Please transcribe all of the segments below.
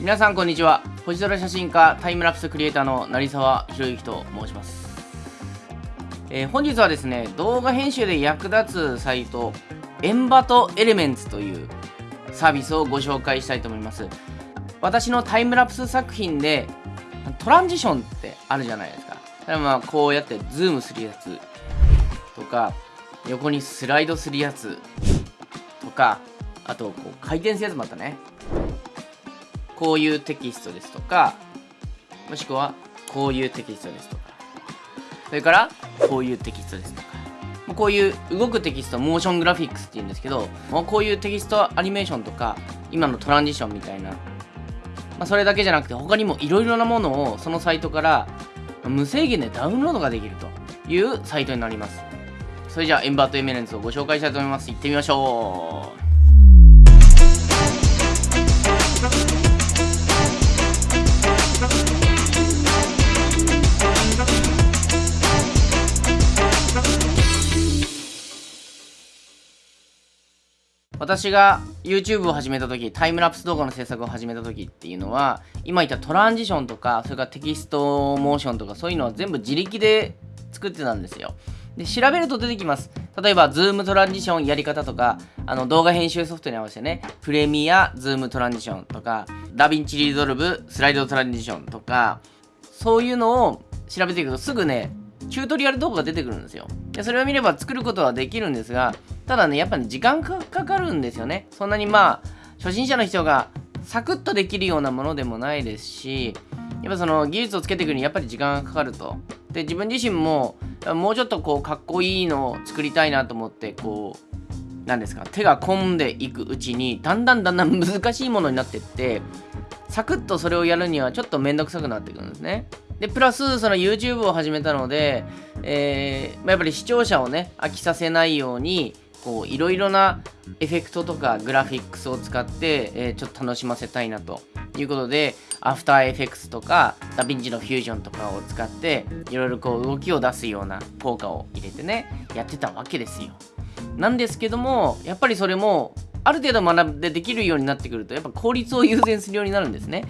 皆さんこんにちは。星空写真家タイムラプスクリエイターの成沢博之と申します、えー、本日はですね動画編集で役立つサイト Envato Elements というサービスをご紹介したいと思います。私のタイムラプス作品でトランジションってあるじゃないですか。まあこうやってズームするやつ。とか横にスライドするやつ。とかあとこう回転するやつもあったね。こういうテキストですとかもしくはこういうテキストですとか。それからこういうテキストですとか。こういう動くテキストモーショングラフィックスって言うんですけどこういうテキストアニメーションとか今のトランジションみたいな、まあ、それだけじゃなくて他にもいろいろなものをそのサイトから無制限でダウンロードができるというサイトになります。それじゃあエンバートエメレンツをご紹介したいと思います。行ってみましょう。私が YouTube を始めた時タイムラプス動画の制作を始めた時っていうのは今言ったトランジションとかそれからテキストモーションとかそういうのは全部自力で作ってたんですよ。で調べると出てきます。例えばズームトランジションやり方とかあの動画編集ソフトに合わせてねプレミアズームトランジションとか DaVinci Resolve スライドトランジションとかそういうのを調べていくとすぐねチュートリアル動画が出てくるんですよ。でそれを見れば作ることはできるんですがただねやっぱね時間かかるんですよね。そんなにまあ初心者の人がサクッとできるようなものでもないですしやっぱその技術をつけていくにやっぱり時間がかかると。で自分自身ももうちょっとこうかっこいいのを作りたいなと思ってこう何ですか手が込んでいくうちにだんだんだんだん 難しいものになってってサクッとそれをやるにはちょっとめんどくさくなってくるんですね。でプラスその YouTube を始めたので、えーまあ、やっぱり視聴者をね飽きさせないようにこういろいろなエフェクトとかグラフィックスを使って、えー、ちょっと楽しませたいなということでアフターエフェクスとかダヴィンチのフュージョンとかを使っていろいろこう動きを出すような効果を入れてねやってたわけですよ。なんですけどもやっぱりそれもある程度学んでできるようになってくるとやっぱ効率を優先するようになるんですね。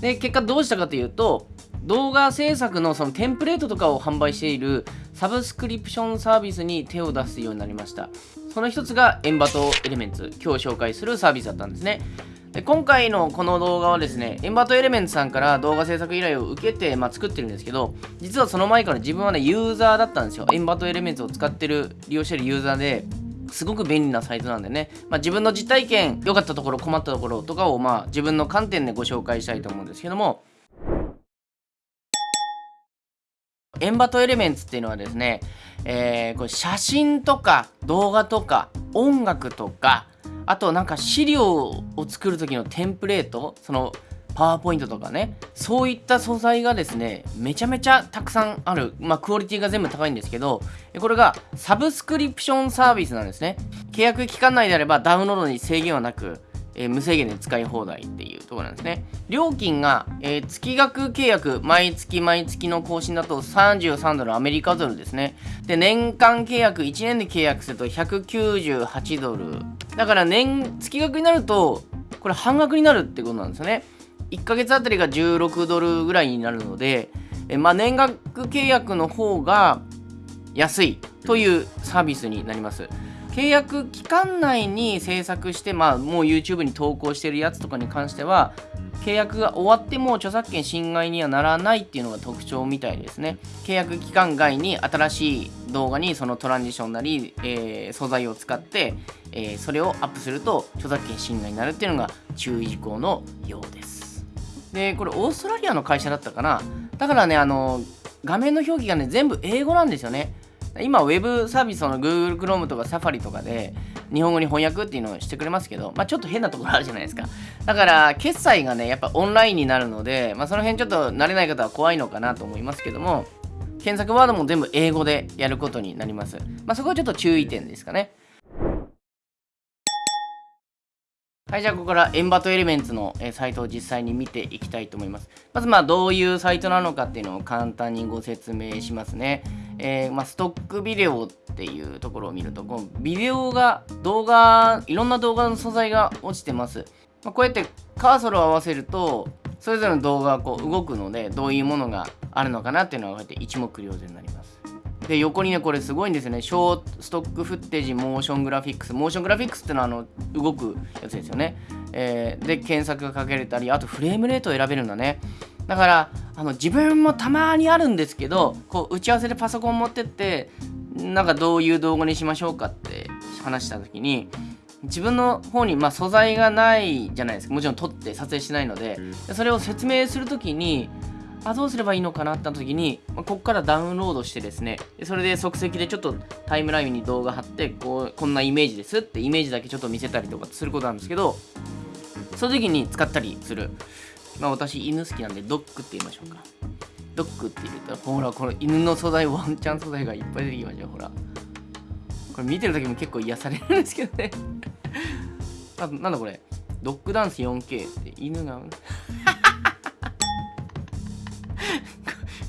で結果どうしたかというと動画制作のそのテンプレートとかを販売しているサブスクリプションサービスに手を出すようになりました。その一つがエンバトエレメンツ今日紹介するサービスだったんですね。で今回のこの動画はですねエンバトエレメンツさんから動画制作依頼を受けて、まあ、作ってるんですけど実はその前から自分はねユーザーだったんですよ。エンバトエレメンツを使ってる利用してるユーザーですごく便利なサイトなんでね、まあ、自分の実体験良かったところ困ったところとかをまあ自分の観点でご紹介したいと思うんですけどもエンバトエレメンツっていうのはですね、えー、これ写真とか動画とか音楽とかあとなんか資料を作る時のテンプレートそのパワーポイントとかねそういった素材がですねめちゃめちゃたくさんある。まあクオリティが全部高いんですけどこれがサブスクリプションサービスなんですね。契約期間内であればダウンロードに制限はなくえー、無制限で使い放題っていうところなんですね。料金が、えー、月額契約、毎月毎月の更新だと33ドル、アメリカドルですね。で、年間契約、1年で契約すると198ドル。だから年、月額になると、これ半額になるってことなんですよね。1ヶ月あたりが16ドルぐらいになるので、えー、まあ、年額契約の方が安いというサービスになります。契約期間内に制作して、まあ、もう YouTube に投稿してるやつとかに関しては契約が終わっても著作権侵害にはならないっていうのが特徴みたいですね。契約期間外に新しい動画にそのトランジションなり、えー、素材を使って、えー、それをアップすると著作権侵害になるっていうのが注意事項のようです。でこれオーストラリアの会社だったかな。だからねあの画面の表記がね全部英語なんですよね。今ウェブサービスの Google Chrome とか Safari とかで日本語に翻訳っていうのをしてくれますけど、まあ、ちょっと変なところあるじゃないですかだから決済がねやっぱオンラインになるので、まあ、その辺ちょっと慣れない方は怖いのかなと思いますけども検索ワードも全部英語でやることになります、まあ、そこはちょっと注意点ですかねはい、じゃあここからエンバトエレメンツのサイトを実際に見ていきたいと思います。まずまあどういうサイトなのかっていうのを簡単にご説明しますね。えー、まあ、ストックビデオっていうところを見ると、このビデオが、動画、いろんな動画の素材が落ちてます。まあ、こうやってカーソルを合わせるとそれぞれの動画がこう動くのでどういうものがあるのかなっていうのがこうやって一目瞭然になります。で横にねこれすごいんですよね。ショーストックフッテージモーショングラフィックスモーショングラフィックスってのはあの動くやつですよね、えー、で検索がかけれたりあとフレームレートを選べるんだね。だからあの自分もたまにあるんですけどこう打ち合わせでパソコン持ってってなんかどういう動画にしましょうかって話した時に自分の方にまあ素材がないじゃないですか。もちろん撮って撮影しないので。それを説明する時にあどうすればいいのかなって時に、まあ、ここからダウンロードしてですね。それで即席でちょっとタイムラインに動画貼ってこうこんなイメージですってイメージだけちょっと見せたりとかすることなんですけどその時に使ったりするまあ私犬好きなんでドッグって言いましょうか。ドッグって言ったらほらこの犬の素材ワンちゃん素材がいっぱい出てきましたほら。これ見てる時も結構癒されるんですけどね。あなんだこれ。ドッグダンス 4K って犬が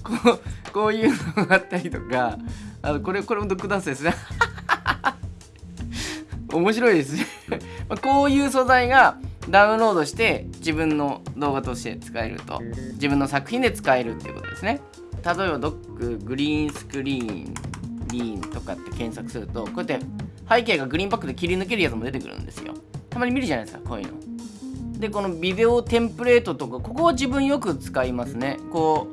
こうこういうのがあったりとかあのこれこれもドッグダンスですね。面白いですね。こういう素材がダウンロードして自分の動画として使えると自分の作品で使えるっていうことですね。例えばドッググリーンスクリーンリーンとかって検索するとこうやって背景がグリーンバックで切り抜けるやつも出てくるんですよ。たまに見るじゃないですかこういうの。でこのビデオテンプレートとかここは自分よく使いますね。こ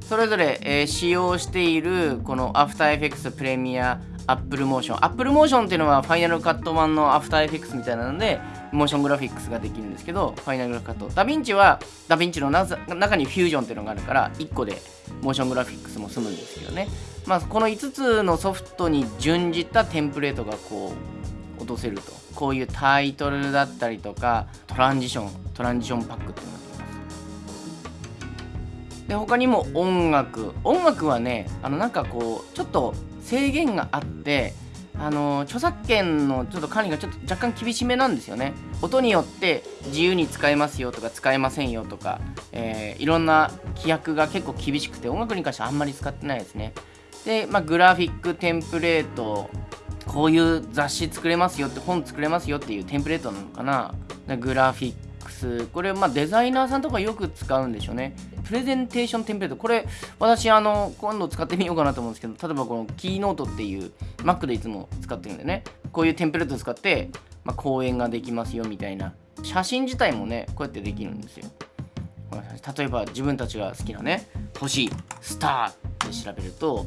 うそれぞれ、えー、使用しているこの After Effects Premiere Apple Motion Apple Motion っていうのはファイナルカット版の After Effects みたいなのでモーショングラフィックスができるんですけどファイナルカットダヴィンチはダヴィンチの中にフュージョンっていうのがあるから1個でモーショングラフィックスも済むんですけどね。まあこの5つのソフトに準じたテンプレートがこう落とせると。こういうタイトルだったりとかトランジショントランジションパックっていうのがあります。で他にも音楽。音楽はねあのなんかこうちょっと制限があってあの著作権のちょっと管理がちょっと若干厳しめなんですよね。音によって自由に使えますよとか使えませんよとか、えー、いろんな規約が結構厳しくて音楽に関してはあんまり使ってないですね。で、まあ、グラフィックテンプレートこういう雑誌作れますよって本作れますよっていうテンプレートなのかな。グラフィッこれまあデザイナーさんとかよく使うんでしょうね。プレゼンテーションテンプレート。これ私あの今度使ってみようかなと思うんですけど例えばこのキーノートっていう Mac でいつも使ってるんでね。こういうテンプレートを使って、まあ、講演ができますよみたいな。写真自体もねこうやってできるんですよ。例えば自分たちが好きなね星スターって調べると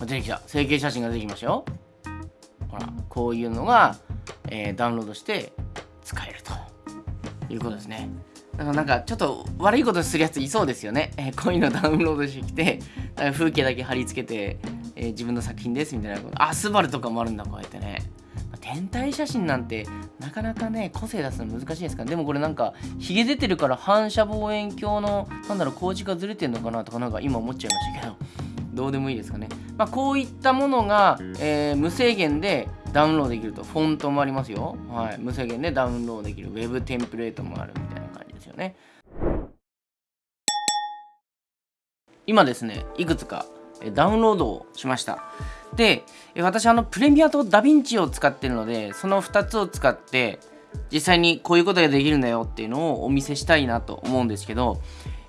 出てきた。成形写真が出てきましたよ。ほらこういうのが、えー、ダウンロードしていうことですね。だからなんかちょっと悪いことするやついそうですよね、えー、こういうのダウンロードしてきて風景だけ貼り付けて、えー、自分の作品ですみたいなこと。あスバルとかもあるんだこうやってね。天体写真なんてなかなかね個性出すの難しいですから。でもこれなんかヒゲ出てるから反射望遠鏡のなんだろう工事がずれてんのかなとかなんか今思っちゃいましたけどどうでもいいですかね、まあ、こういったものが、えー、無制限でダウンロードできるとフォントもありますよ、はい、無制限でダウンロードできるウェブテンプレートもあるみたいな感じですよね。今ですねいくつかダウンロードをしました。で私あのプレミアとダヴィンチを使ってるのでその2つを使って実際にこういうことができるんだよっていうのをお見せしたいなと思うんですけど、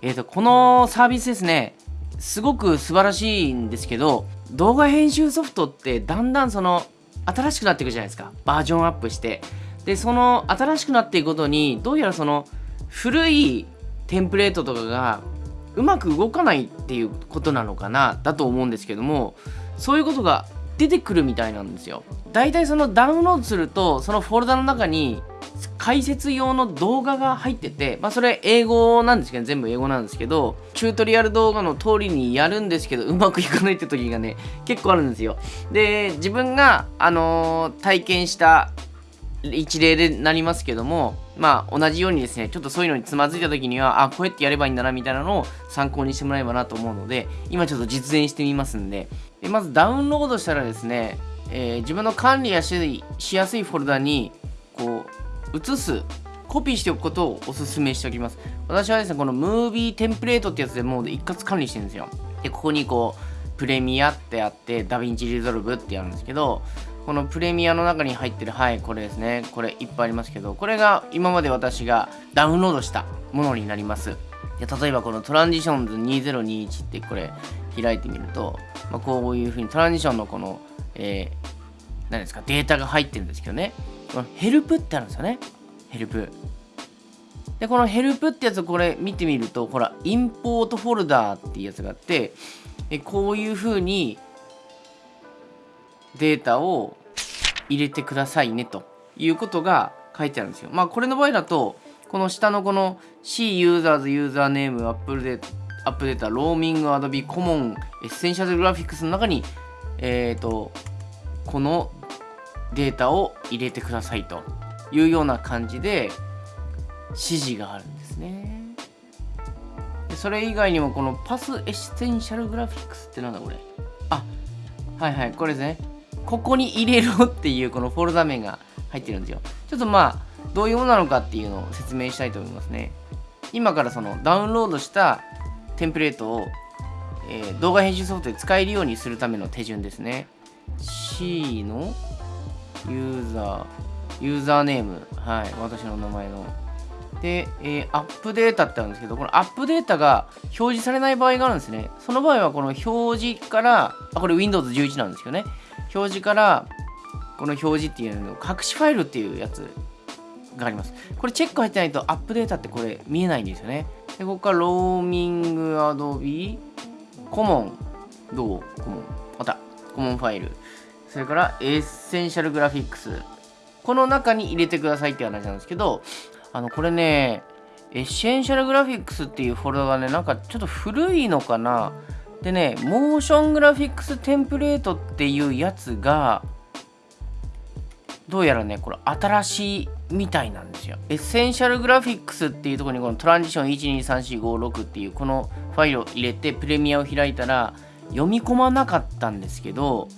えーと、このサービスですねすごく素晴らしいんですけど動画編集ソフトってだんだんその新しくなっていくじゃないですか。バージョンアップして。でその新しくなっていくことにどうやらその古いテンプレートとかがうまく動かないっていうことなのかなだと思うんですけどもそういうことが出てくるみたいなんですよ。だいたいそのダウンロードするとそのフォルダの中に解説用の動画が入ってて、まあ、それ英語なんですけど全部英語なんですけどチュートリアル動画の通りにやるんですけどうまくいかないって時がね結構あるんですよ。で自分が、あのー、体験した一例でなりますけどもまあ同じようにですねちょっとそういうのにつまずいた時にはあこうやってやればいいんだなみたいなのを参考にしてもらえばなと思うので今ちょっと実演してみますんで。でまずダウンロードしたらですね、えー、自分の管理やししやすいフォルダにこう移すコピーしておくことをお勧めしておきます。私はですねこのムービーテンプレートってやつでもう一括管理してるんですよ。でここにこうプレミアってあって DaVinci Resolve ってあるんですけどこのプレミアの中に入ってるはいこれですね。これいっぱいありますけどこれが今まで私がダウンロードしたものになります。で例えばこの Transitions 2021ってこれ開いてみると、まあ、こういうふうにトランジションのこの、えー、何ですかデータが入ってるんですけどね。このヘルプってあるんですよね。ヘルプ。でこのヘルプってやつをこれ見てみるとほら Import Folder っていうやつがあってでこういうふうにデータを入れてくださいねということが書いてあるんですよ。まあこれの場合だとこの下のこの C ユーザーズユーザーネームアップデートアップデータローミングアドビコモンエッセンシャルグラフィックスの中にえっ、ー、とこのデータを入れてくださいというような感じで指示があるんですね。それ以外にもこのパスエッセンシャルグラフィックスってなんだこれ？あはいはいこれですねここに入れろっていうこのフォルダ名が入ってるんですよ。ちょっとまあどういうものなのかっていうのを説明したいと思いますね。今からそのダウンロードしたテンプレートを、えー、動画編集ソフトで使えるようにするための手順ですね。C のユーザーユーザーネーム。はい私の名前の。で、えー、アップデータってあるんですけど、このアップデータが表示されない場合があるんですね。その場合は、この表示から、あ、これ Windows 11なんですけどね。表示から、この表示っていうのを隠しファイルっていうやつがあります。これチェック入ってないとアップデータってこれ見えないんですよね。で、ここからローミングアドビコモン、どう？コモン。また、コモンファイル。それからエッセンシャルグラフィックス。この中に入れてくださいって話なんですけど、あの、これね、 Essential Graphics っていうフォルダがね、なんかちょっと古いのかな。でね、 Motion Graphics Template っていうやつが、どうやらね、これ新しいみたいなんですよ。 Essential Graphics っていうところにこのトランジション123456っていうこのファイルを入れてプレミアを開いたら読み込まなかったんですけど、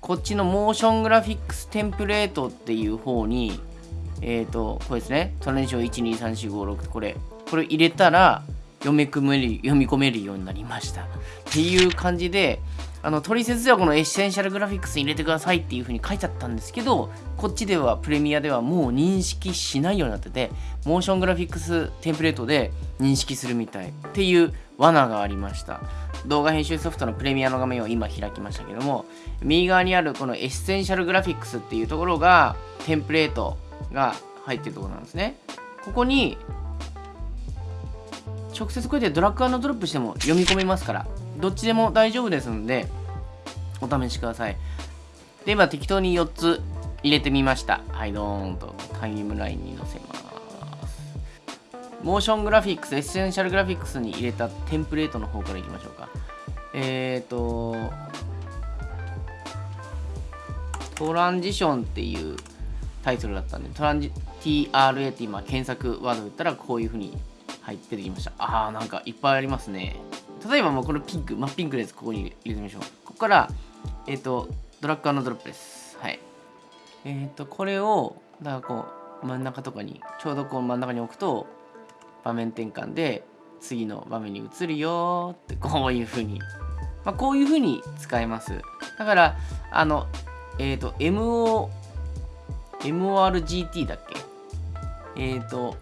こっちの Motion Graphics Template っていう方にえっ、ー、と、これですね。トランジション123456これ。これ入れたら読み込める、読み込めるようになりました。っていう感じで、あの、取説ではこの Essential Graphics に入れてくださいっていう風に書いてあったんですけど、こっちでは、プレミアではもう認識しないようになってて、 Motion Graphics Template で認識するみたいっていう罠がありました。動画編集ソフトのプレミアの画面を今開きましたけども、右側にあるこのエッセンシャルグラフィックスっていうところが、テンプレートが入ってるところなんですね。ここに、直接こうやってドラッグドロップしても読み込めますから、どっちでも大丈夫ですので、お試しください。で、今適当に4つ入れてみました。はい、ドーンとタイムラインに載せます。Motion Graphics、Essential Graphics に入れたテンプレートの方からいきましょうか。えっ、ー、と、トランジションっていうタイトルだったんで、トランジ TRA って今検索ワード打ったらこういう風に入ってきました。あーなんかいっぱいありますね。例えばもうこのピンク、真っピンクのやつここに入れてみましょう。ここから、えっ、ー、と、ドラッグドロップです。はい。えっ、ー、と、これを、だからこう、真ん中とかに、ちょうどこう真ん中に置くと、場面転換で次の場面に移るよってこういう風に、まあ、こういう風に使えます。だから、あの、えっ、ー、と、MO MORGT だっけ？えっ、ー、と、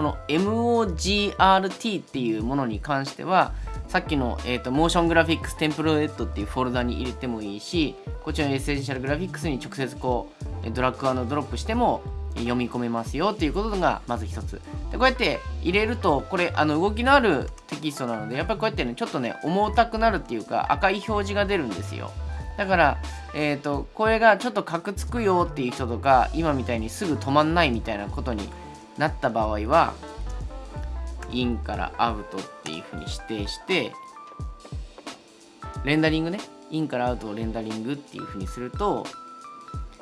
この MOGRT っていうものに関しては、さっきの、えーと、モーショングラフィックステンプレートっていうフォルダに入れてもいいし、こちらの Essential Graphics に直接こう、ドラッグドロップしても読み込めますよっていうことがまず一つ。で、こうやって入れると、これ、あの動きのあるテキストなので、やっぱりこうやってね、ちょっとね、重たくなるっていうか、赤い表示が出るんですよ。だから、えっ、ー、と、これがちょっとカクつくよっていう人とか、今みたいにすぐ止まんないみたいなことになった場合は、インからアウトっていうふうに指定して、レンダリングね、インからアウトをレンダリングっていうふうにすると、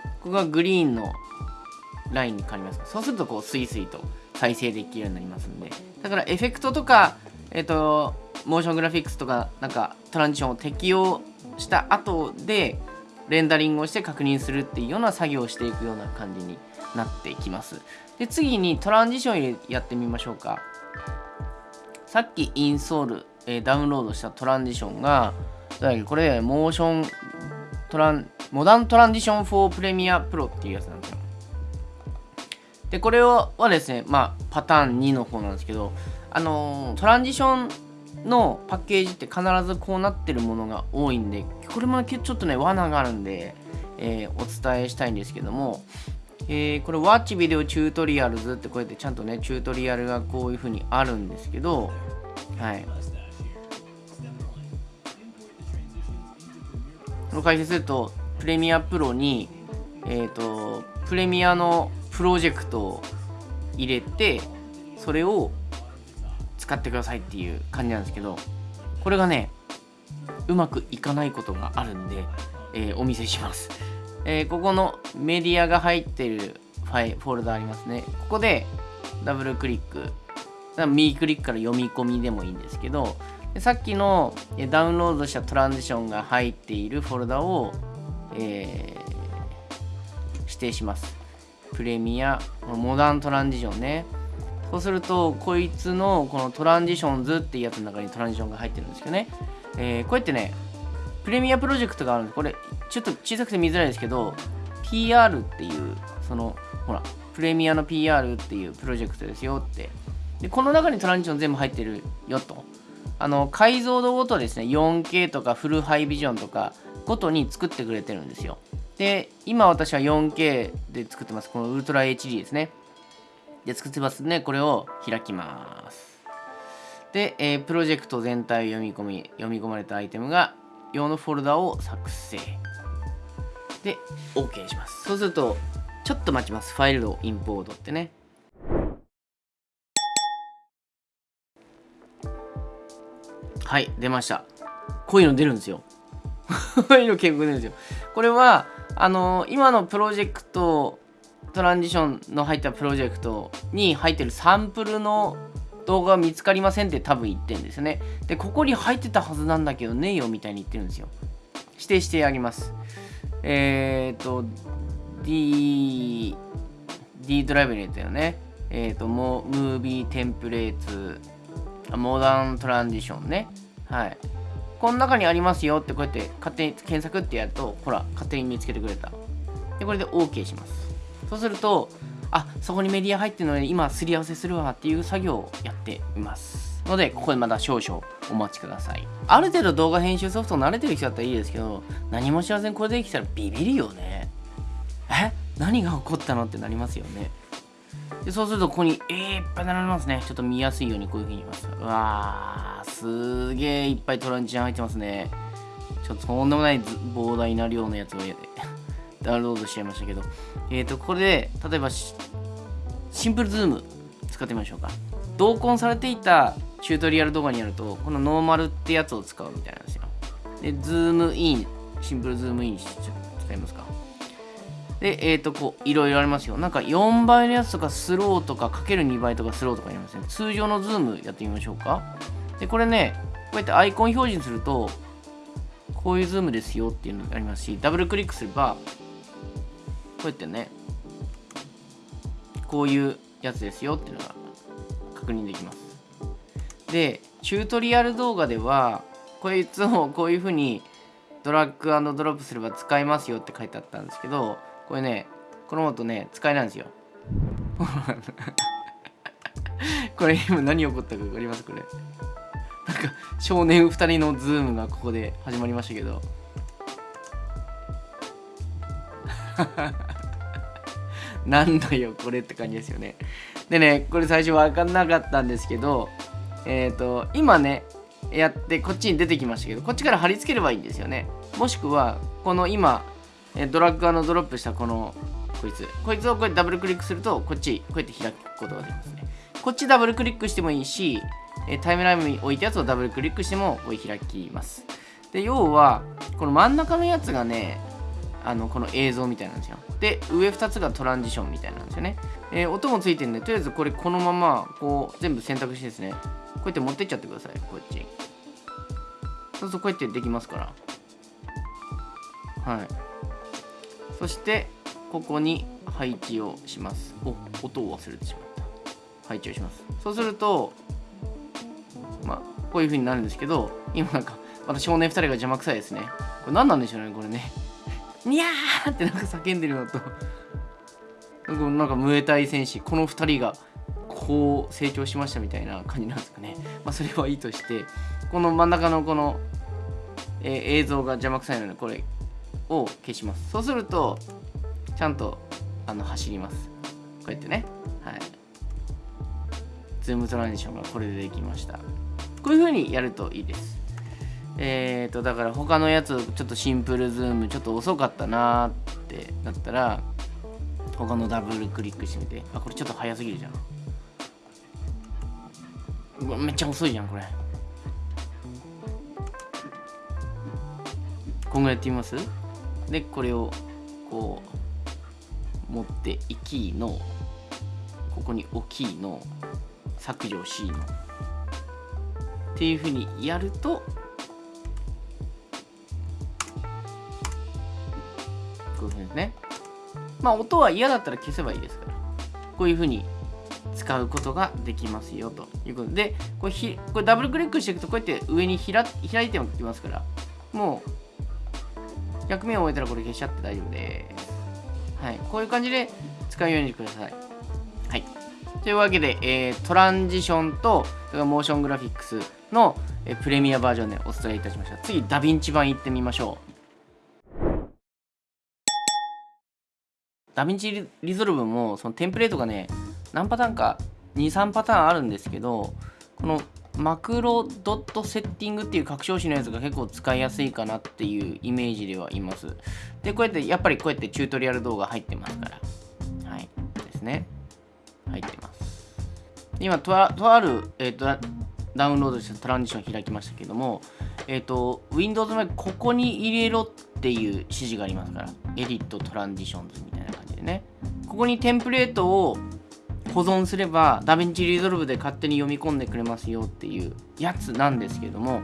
ここがグリーンのラインに変わります。そうすると、こう、スイスイと再生できるようになりますんで。だから、エフェクトとか、えっ、ー、と、モーショングラフィックスとか、なんか、トランジションを適用した後でレンダリングをして確認するっていうような作業をしていくような感じになってきます。で、次にトランジションやってみましょうか。さっきインストール、えー、ダウンロードしたトランジションが、これモーショントランモダントランジション4プレミアプロっていうやつなんですよでこれはですねまあパターン2の方なんですけどあのー、トランジションのパッケージって必ずこうなってるものが多いんでこれもちょっとね罠があるんで、えー、お伝えしたいんですけども、えー、これ Watch Video Tutorials ってこうやってちゃんとねチュートリアルがこういう風にあるんですけどはい。この解説するとプレミアプロにえっ、ー、とプレミアのプロジェクトを入れてそれを使ってくださいっていう感じなんですけどこれがねうまくいかないことがあるんで、えー、お見せします、えー、ここのメディアが入ってるファイフォルダありますね。ここでダブルクリック。右クリックから読み込みでもいいんですけどさっきのダウンロードしたトランジションが入っているフォルダを、えー、指定します。プレミアモダントランジションね。そうするとこいつのこのトランジションズっていうやつの中にトランジションが入ってるんですけどね、えー、こうやってねプレミアプロジェクトがあるんでこれちょっと小さくて見づらいですけど PR っていうそのほらプレミアの PR っていうプロジェクトですよって。でこの中にトランジション全部入ってるよと。あの解像度ごとですね 4K とかフルハイビジョンとかごとに作ってくれてるんですよ。で今私は 4K で作ってます。このウルトラ HD ですね。で作ってますね。これを開きます。で、えー、プロジェクト全体を読み込み読み込まれたアイテムが用のフォルダを作成。で OK します。そうするとちょっと待ちます。ファイルをインポートってね。はい出ました。こういうの出るんですよ。こういうの結構出るんですよ。これはあのー、今のプロジェクトトランジションの入ったプロジェクトに入ってるサンプルの動画見つかりませんって多分言ってるんですよね。で、ここに入ってたはずなんだけどねえよみたいに言ってるんですよ。指定してあります。えっ、ー、と、D、D ドライブに入れたよね。えっ、ー、と、も、ムービーテンプレーツ、モダントランジションね。はい。この中にありますよってこうやって勝手に検索ってやると、ほら、勝手に見つけてくれた。で、これで OK します。そうするとあそこにメディア入ってるので今すり合わせするわっていう作業をやっていますのでここでまだ少々お待ちくださいある程度動画編集ソフト慣れてる人だったらいいですけど何も知らずにこれできたらビビるよねえ？何が起こったのってなりますよねでそうするとここに、え、いっぱい並びますね。ちょっと見やすいようにこういう風に言います。うわー、すげーいっぱいトランジション入ってますね。ちょっととんでもない膨大な量のやつをダウンロードしちゃいましたけど、えっ、ー、と、これで、例えばシンプルズーム使ってみましょうか。同梱されていたチュートリアル動画にやると、このノーマルってやつを使うみたいなんですよ。で、ズームイン、シンプルズームインし使いますか。で、えっ、ー、と、こう、いろいろありますよ。なんか4倍のやつとかスローとかかける2倍とかスローとかありますね。通常のズームやってみましょうか。で、これね、こうやってアイコン表示にすると、こういうズームですよっていうのがありますし、ダブルクリックすれば、こうやってねこういうやつですよっていうのが確認できます。でチュートリアル動画ではこいつを こういうふうにドラッグドロップすれば使えますよって書いてあったんですけどこれねこのとね使えないんですよ。これ今何起こったか分かります？これ。なんか少年2人のズームがここで始まりましたけど。なんだよこれって感じですよね。でねこれ最初分かんなかったんですけどえっ、ー、と今ねやってこっちに出てきましたけどこっちから貼り付ければいいんですよね。もしくはこの今ドラッグのドロップしたこのこいつ。こいつをこうやってダブルクリックするとこっちこうやって開くことができますね。こっちダブルクリックしてもいいしタイムラインに置いたやつをダブルクリックしてもこう開きます。で要はこの真ん中のやつがねあのこの映像みたいなんですよ。で上2つがトランジションみたいなんですよね、えー、音もついてるんでとりあえずこれこのままこう全部選択してですねこうやって持ってっちゃってくださいこっち。そうするとこうやってできますから。はい。そしてここに配置をします。お音を忘れてしまった。配置をします。そうするとまあこういう風になるんですけど今なんかまた少年2人が邪魔くさいですね。これ何なんでしょうねこれね。ニャーってなんか叫んでるのと。なんかムエタイ戦士この2人がこう成長しましたみたいな感じなんですかね。まあそれはいいとしてこの真ん中のこの、えー、映像が邪魔くさいのでこれを消します。そうするとちゃんとあの走ります。こうやってね。はい。ズームトランジションがこれでできました。こういう風にやるといいです。えっ、ー、とだから他のやつちょっとシンプルズームちょっと遅かったなってなったら他のダブルクリックしてみて。あこれちょっと早すぎるじゃん。うわめっちゃ遅いじゃんこれ。こんぐらいやってみます？でこれをこう持っていきのここに置きいの削除 C の。っていうふうにやるとこういうふうにですね。まあ音は嫌だったら消せばいいですから。こういうふうに使うことができますよと。いうことでこれひこれダブルクリックしていくとこうやって上に開開いてもきますから。もう100面を終えたらこれ消しちゃって大丈夫です。はい。こういう感じで使うようにしてください。はい。というわけで、えー、トランジションとモーショングラフィックスの、え、プレミアバージョンでお伝えいたしました。次ダヴィンチ版いってみましょう。ダヴィンチリゾルブもそのテンプレートがね何パターンか23パターンあるんですけどこのマクロドットセッティングっていう拡張子のやつが結構使いやすいかなっていうイメージではいます。で、こうやってやっぱりこうやってチュートリアル動画入ってますから。はい。ですね。入ってます。今、とあとある、えーと、ダウンロードしたトランジション開きましたけども、えっ、ー、と、Windows のここに入れろっていう指示がありますから。エディットトランジションズみたいなね。ここにテンプレートを保存すればダヴィンチリゾルブで勝手に読み込んでくれますよっていうやつなんですけども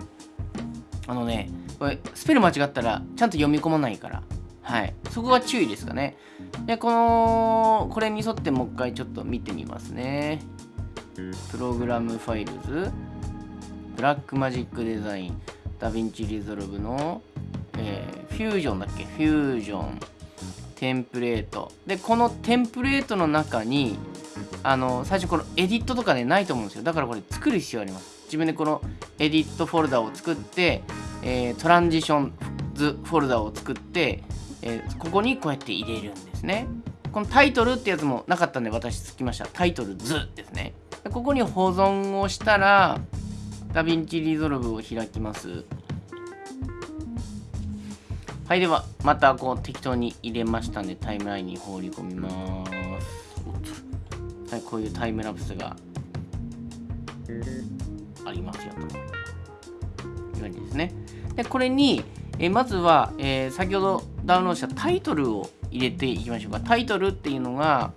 あのねこれスペル間違ったらちゃんと読み込まないからはい。そこが注意ですかね。でこのこれに沿ってもう一回ちょっと見てみますね。プログラムファイルズ。ブラックマジックデザイン。ダヴィンチリゾルブの、えー、フュージョンだっけ？フュージョン。テンプレート。でこのテンプレートの中にあの最初このエディットとかねないと思うんですよ。だからこれ作る必要あります。自分でこのエディットフォルダを作って、えー、トランジションズフォルダを作って、えー、ここにこうやって入れるんですね。このタイトルってやつもなかったんで私作りました。タイトルズですね。ここに保存をしたらダヴィンチリゾルブを開きます。はいではまたこう適当に入れましたんでタイムラインに放り込みますはい、こういうタイムラプスがありますよという感じですね。で、これに、えまずは、えー、先ほどダウンロードしたタイトルを入れていきましょうか。タイトルっていうのが、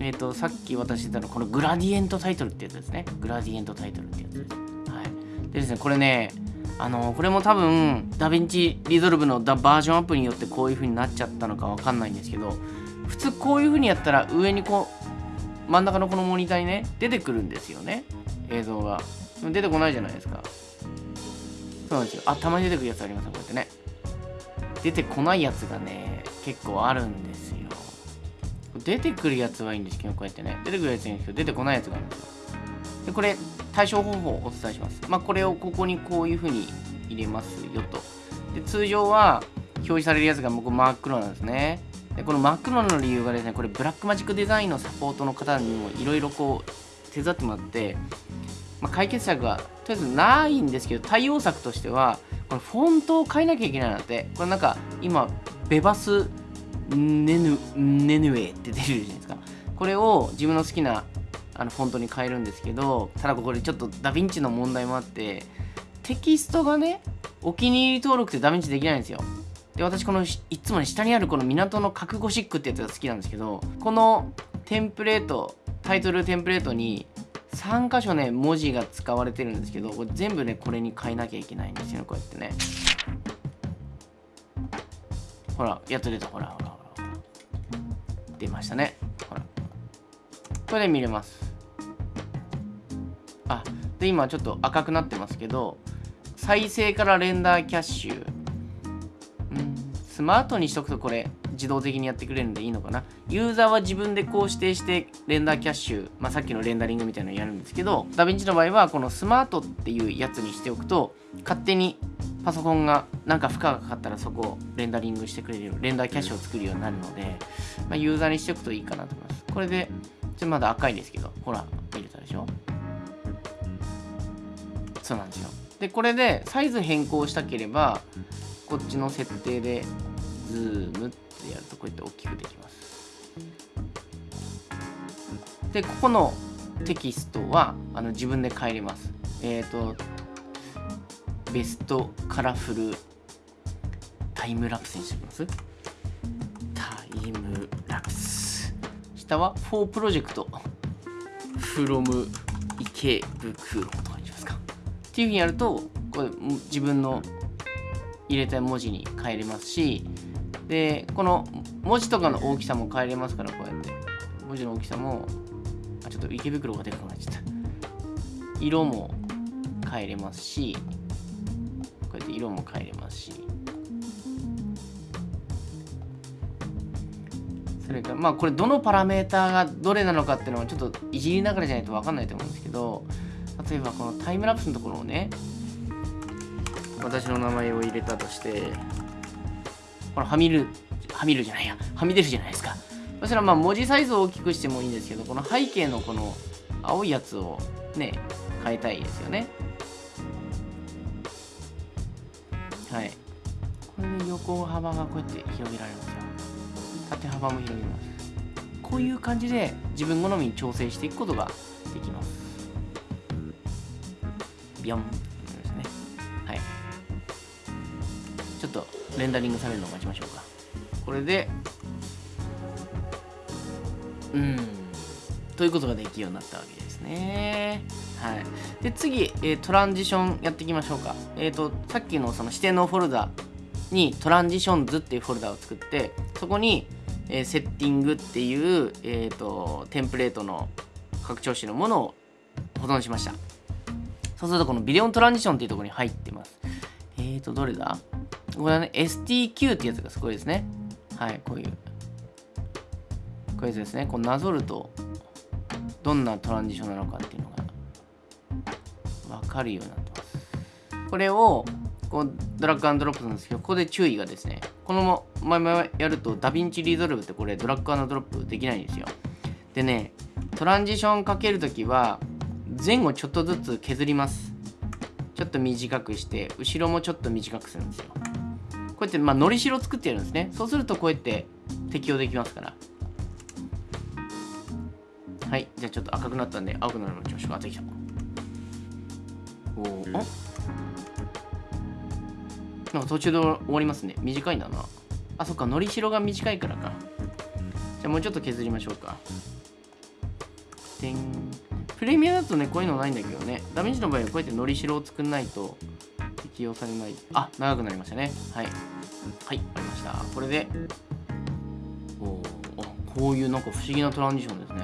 えっ、ー、と、さっき私言ったのこのグラディエントタイトルってやつですね。グラディエントタイトルってやつです。はい。でですね、これね、あのこれも多分、ダヴィンチリゾルブのバージョンアップによってこういう風になっちゃったのかわかんないんですけど、普通こういう風にやったら上にこう真ん中のこのモニターにね出てくるんですよね。映像が。出てこないじゃないですか。そうなんですよ。あたまに出てくるやつありますこうやってね。出てこないやつがね結構あるんですよ。出てくるやつはいいんですけどこうやってね。出てくるやついいんですけど出てこないやつがあるんですよ。でこれ対処方法をお伝えします。まあこれをここにこういう風に入れますよと。で通常は表示されるやつが僕真っ黒なんですね。でこの真っ黒の理由がですねこれブラックマジックデザインのサポートの方にもいろいろこう手伝ってもらって、まあ、解決策がとりあえずないんですけど対応策としてはこれフォントを変えなきゃいけないなって。これなんか今ベバスネヌネヌエって出るじゃないですか。これを自分の好きなあのフォントに変えるんですけどただこれちょっとダヴィンチの問題もあってテキストがねお気に入り登録ってダヴィンチできないんですよ。で私このいつもね下にあるこの港の核ゴシックってやつが好きなんですけどこのテンプレートタイトルテンプレートに3箇所ね文字が使われてるんですけど全部ねこれに変えなきゃいけないんですよねこうやってね。ほらやっと出た。ほらほらほら。出ましたね。ほら。これで見れます。あで今ちょっと赤くなってますけど再生からレンダーキャッシュ。うんスマートにしとくとこれ自動的にやってくれるんでいいのかな。ユーザーは自分でこう指定してレンダーキャッシュ、まあ、さっきのレンダリングみたいなのやるんですけどダヴィンチの場合はこのスマートっていうやつにしておくと勝手にパソコンがなんか負荷がかかったらそこをレンダリングしてくれるレンダーキャッシュを作るようになるので、まあ、ユーザーにしておくといいかなと思います。これでちょまだ赤いですけどほら見れたでしょ？そうなんですよ。でこれでサイズ変更したければこっちの設定でズームってやるとこうやって大きくできます。でここのテキストはあの自分で変えれます。えっ、ー、とベストカラフルタイムラプスにしておきます。タイムラプス。下は4プロジェクト。from 池袋と。っていうふうにやるとこれ自分の入れたい文字に変えれますしでこの文字とかの大きさも変えれますからこうやって。文字の大きさもあちょっと池袋がでかくなっちゃった。色も変えれますしこうやって色も変えれますし。それからまあこれどのパラメーターがどれなのかっていうのはちょっといじりながらじゃないと分かんないと思うんですけど例えばこのタイムラプスのところをね私の名前を入れたとしてこれはみるはみるじゃないやはみ出るじゃないですか。そしたらまあ文字サイズを大きくしてもいいんですけどこの背景のこの青いやつをね変えたいですよね。はい。これで横幅がこうやって広げられますよ。縦幅も広げます。こういう感じで自分好みに調整していくことができます。ビヨンレンダリングされるのを待ちましょうか。これでうん。ということができるようになったわけですね。はい。で次、えー、トランジションやっていきましょうか。えっ、ー、とさっきのその指定のフォルダにトランジションズっていうフォルダを作ってそこに、えー、セッティングっていう、えーと、テンプレートの拡張子のものを保存しました。そうするとこのビデオトランジションっていうところに入ってますえーとどれだ？これはね、STQ ってやつがすごいですね。はい、こういう。こういうやつですね。こうなぞると、どんなトランジションなのかっていうのが分かるようになってます。これを、こうドラッグアンドロップなんですけど、ここで注意がですね、このままやると、ダヴィンチリゾルブってこれドラッグアンドロップできないんですよ。でね、トランジションかけるときは、前後ちょっとずつ削ります。ちょっと短くして、後ろもちょっと短くするんですよ。こうやってまあのりしろ作ってやるんですね。そうするとこうやって適用できますから。はい。じゃあちょっと赤くなったんで青くなるの調子がってきた。おおなんか途中で終わりますね。短いんだな。あそっか。のりしろが短いからか。じゃあもうちょっと削りましょうか。でんプレミアだとねこういうのないんだけどね。ダメージの場合はこうやってのりしろを作んないと適用されない。あ長くなりましたね。はい。はいありました。これで。おおこういうなんか不思議なトランジションですね。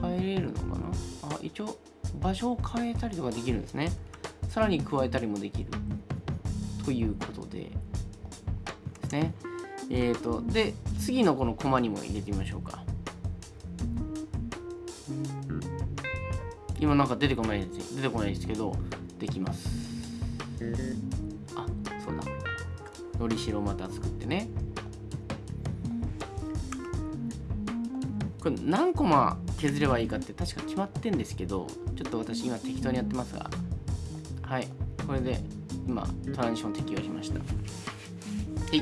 変えれるのかな？あ一応場所を変えたりとかできるんですね。さらに加えたりもできる。ということで。ですね。えっ、ー、とで次のこのコマにも入れてみましょうか。今なんか出てこないです出てこないですけどできます。あそうだのりしろまた作ってね。これ何コマ削ればいいかって確か決まってんですけどちょっと私今適当にやってますが。はい。これで今トランジション適用しました。はい。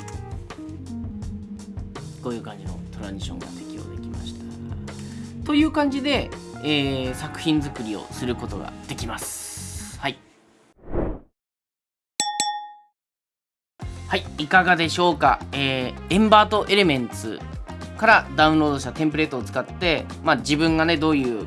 こういう感じのトランジションが適用できました。という感じで、えー、作品作りをすることができます。はい、はいかがでしょうか、えー、エンバートエレメンツからダウンロードしたテンプレートを使って、まあ、自分がねどういう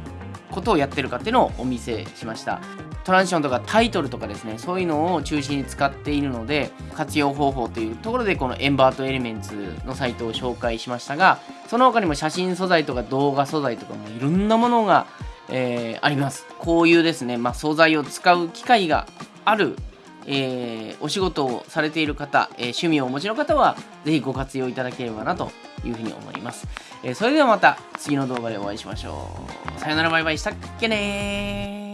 ことをやってるかっていうのをお見せしました。トランジションとかタイトルとかですねそういうのを中心に使っているので活用方法というところでこのエンバートエレメンツのサイトを紹介しましたがその他にも写真素材とか動画素材とかもいろんなものが、えー、あります。こういうですね、まあ、素材を使う機会があるえーお仕事をされている方、えー趣味をお持ちの方はぜひご活用いただければなというふうに思います、えーそれではまた次の動画でお会いしましょう。さよならバイバイ。したっけねー。